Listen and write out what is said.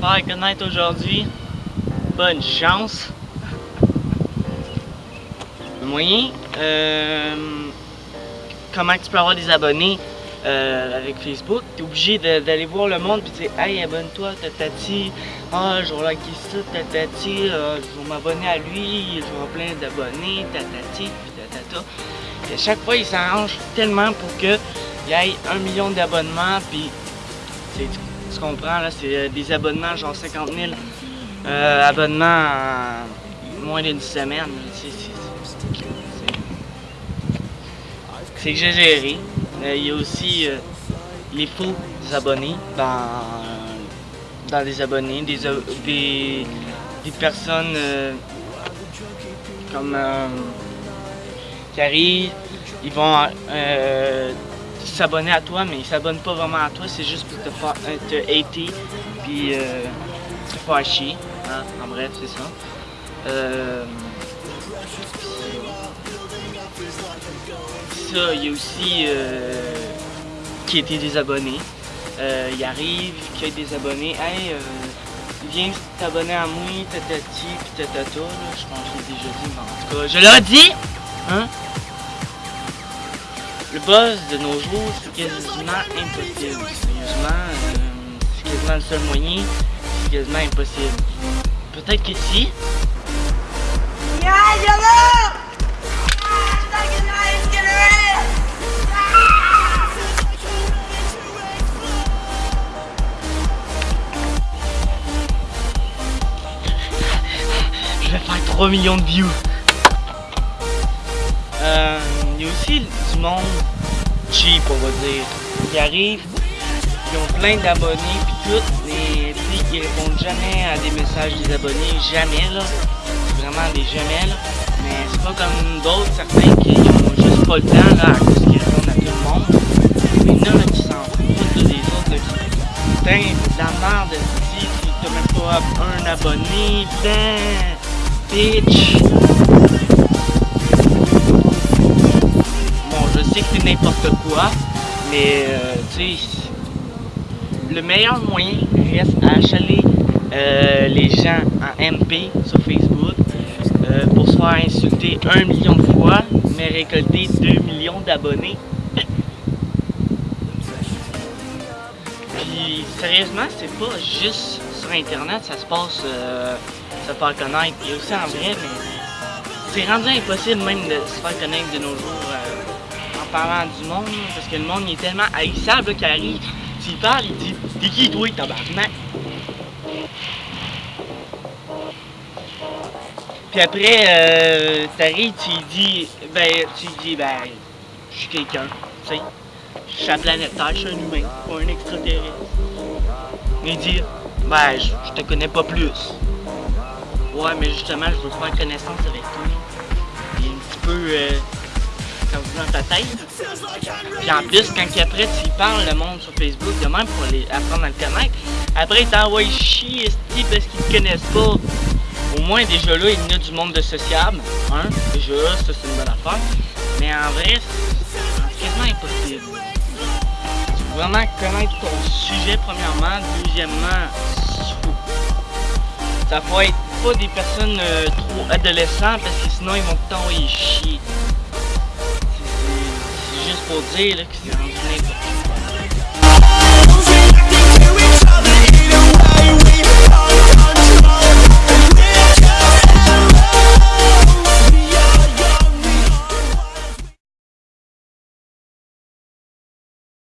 faire connaître aujourd'hui. Bonne chance. Moyen, euh, comment tu peux avoir des abonnés euh, avec Facebook, tu es obligé d'aller voir le monde puis dire Hey, abonne-toi, tatati, ah, je vais liker ça, tatati, euh, je m'abonner à lui, je vais plein d'abonnés, tatati, puis tatata. Et à chaque fois, il s'arrange tellement pour qu'il y ait un million d'abonnements, puis tu comprends, là, c'est euh, des abonnements, genre 50 000 euh, abonnements en moins d'une semaine. C'est exagéré. Euh, il y a aussi les faux abonnés dans, dans les abonnés, des, des, des personnes comme qui arrivent, ils vont s'abonner à toi, mais ils s'abonnent pas vraiment à toi, c'est juste pour te, faire, te hater, puis euh, te faire chier. Hein? En bref, c'est ça. Euh, ça, il y a aussi euh, qui était des abonnés. Euh, il arrive, qui a des abonnés. Hey, viens t'abonner à moi, tatati, puis tatata. Je pense que je l'ai déjà dit, mais en tout cas, je l'ai dit! Hein? Le buzz de nos jours, c'est quasiment impossible. Sérieusement, euh, c'est quasiment le seul moyen, c'est quasiment impossible. Peut-être que si. Yeah, Je vais faire 3 millions de views. Il y a aussi du monde cheap, on va dire. Ils arrivent, ils ont plein d'abonnés, puis tout, mais puis ils répondent jamais à des messages des abonnés, jamais là. C'est vraiment des jamais là. Mais c'est pas comme d'autres, certains qui ont juste pas le temps là, à cause qu'ils répondent à tout le monde. Mais il y en a qui s'en foutent des autres là, qui. Putain, la merde, si t'as même pas un abonné, putain, bitch. N'importe quoi, mais euh, tu sais, le meilleur moyen reste à achaler euh, les gens en MP sur Facebook euh, pour se faire insulter un million de fois, mais récolter 2 millions d'abonnés. Puis sérieusement, c'est pas juste sur internet, ça se passe, se faire connaître, et aussi en vrai, mais c'est rendu impossible même de se faire connaître de nos jours parlant du monde, parce que le monde est tellement haïssable qu'il arrive, s'il parle, il dit T'es qui toi, tabarnak? Puis après, euh, t'arrives, tu dis, ben, tu dis, ben, je suis quelqu'un, tu sais. Je suis la planète Terre, je suis un humain, pas un extraterrestre. Il dit, ben, je te connais pas plus. Ouais, mais justement, je veux faire connaissance avec toi. Puis un petit peu, euh, ta tête. Puis en plus, quand après tu parles le monde sur Facebook, de même pour les apprendre à le connaître, après ils t'envoient chier parce qu'ils te connaissent pas. Au moins déjà là, il y a du monde de sociable. Hein? Déjà ça c'est une bonne affaire. Mais en vrai, c'est quasiment impossible. Tu vraiment connaître ton sujet premièrement, deuxièmement, ça faut être pas des personnes euh, trop adolescents parce que sinon ils vont t'envoyer chier pot lelijk. Ja,